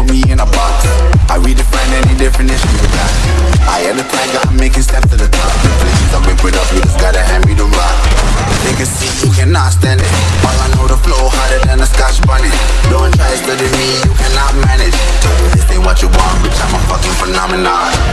put me in a box. I redefine any definition you got. I am the tiger, I'm making steps to the top. The places I whip it up, you just gotta hand me the rock. They can see you cannot stand it. All I know, the flow harder than a scotch bunny. Don't try studying me, you cannot manage. This ain't what you want, bitch, I'm a fucking phenomenon.